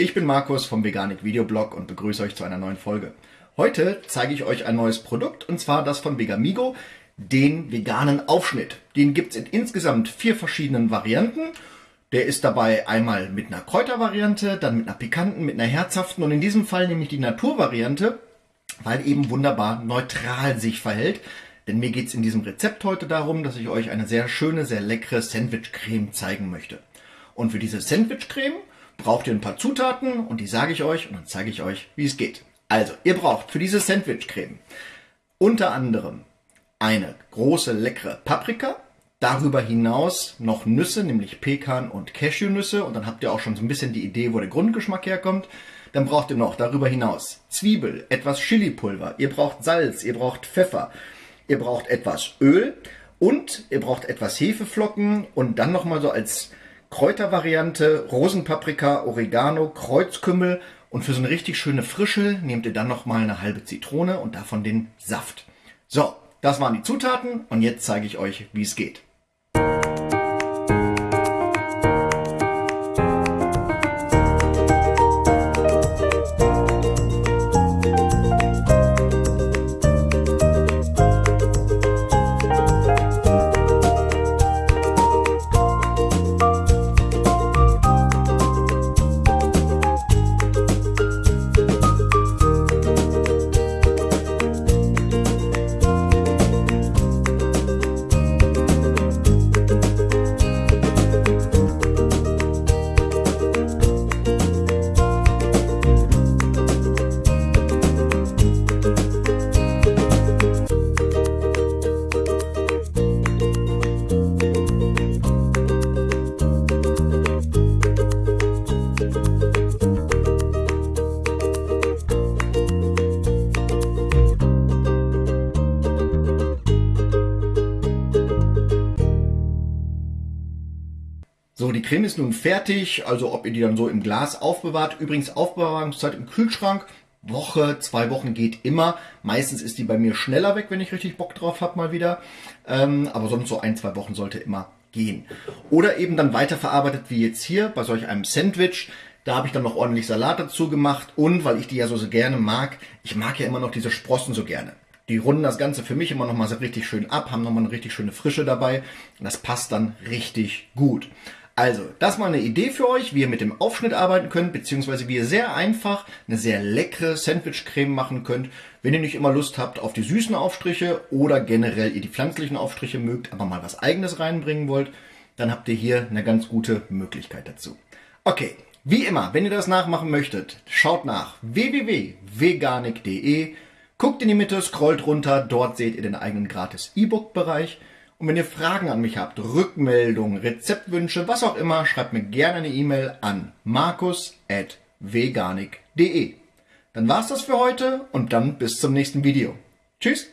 Ich bin Markus vom Veganik Videoblog und begrüße euch zu einer neuen Folge. Heute zeige ich euch ein neues Produkt und zwar das von Vegamigo, den veganen Aufschnitt. Den gibt es in insgesamt vier verschiedenen Varianten. Der ist dabei einmal mit einer Kräutervariante, dann mit einer pikanten, mit einer herzhaften und in diesem Fall nämlich die Naturvariante, weil eben wunderbar neutral sich verhält. Denn mir geht es in diesem Rezept heute darum, dass ich euch eine sehr schöne, sehr leckere Sandwich-Creme zeigen möchte. Und für diese Sandwich-Creme braucht ihr ein paar Zutaten und die sage ich euch und dann zeige ich euch, wie es geht. Also, ihr braucht für diese Sandwich-Creme unter anderem eine große leckere Paprika, darüber hinaus noch Nüsse, nämlich Pekan und Cashewnüsse und dann habt ihr auch schon so ein bisschen die Idee, wo der Grundgeschmack herkommt. Dann braucht ihr noch darüber hinaus Zwiebel, etwas Chilipulver, ihr braucht Salz, ihr braucht Pfeffer, ihr braucht etwas Öl und ihr braucht etwas Hefeflocken und dann nochmal so als Kräutervariante Rosenpaprika, Oregano, Kreuzkümmel und für so eine richtig schöne Frische nehmt ihr dann nochmal eine halbe Zitrone und davon den Saft. So, das waren die Zutaten und jetzt zeige ich euch, wie es geht. So, die Creme ist nun fertig, also ob ihr die dann so im Glas aufbewahrt. Übrigens Aufbewahrungszeit im Kühlschrank, Woche, zwei Wochen geht immer. Meistens ist die bei mir schneller weg, wenn ich richtig Bock drauf habe mal wieder. Ähm, aber sonst so ein, zwei Wochen sollte immer gehen. Oder eben dann weiterverarbeitet wie jetzt hier bei solch einem Sandwich. Da habe ich dann noch ordentlich Salat dazu gemacht und weil ich die ja so, so gerne mag, ich mag ja immer noch diese Sprossen so gerne. Die runden das Ganze für mich immer noch mal so richtig schön ab, haben noch mal eine richtig schöne Frische dabei und das passt dann richtig gut. Also, das mal eine Idee für euch, wie ihr mit dem Aufschnitt arbeiten könnt, beziehungsweise wie ihr sehr einfach eine sehr leckere Sandwich-Creme machen könnt, wenn ihr nicht immer Lust habt auf die süßen Aufstriche oder generell ihr die pflanzlichen Aufstriche mögt, aber mal was eigenes reinbringen wollt, dann habt ihr hier eine ganz gute Möglichkeit dazu. Okay, wie immer, wenn ihr das nachmachen möchtet, schaut nach www.veganik.de, guckt in die Mitte, scrollt runter, dort seht ihr den eigenen gratis E-Book-Bereich und wenn ihr Fragen an mich habt, Rückmeldungen, Rezeptwünsche, was auch immer, schreibt mir gerne eine E-Mail an markus.veganik.de. Dann war's das für heute und dann bis zum nächsten Video. Tschüss!